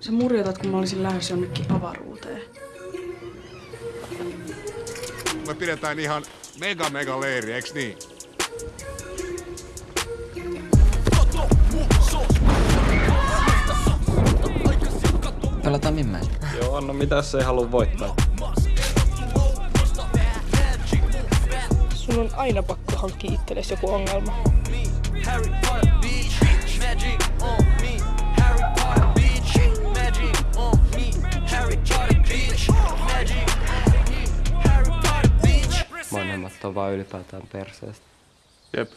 Sä murjotat, kun mä olisin lähdössä jonnekin avaruuteen. Me pidetään ihan mega mega leiri, eiks niin? Pelataan mimmään. Joo, no mitä jos ei halua voittaa? Sun on aina pakko hankkia itsellesi joku ongelma. Vanhemmat on vaan ylipäätään perseestä. Jep.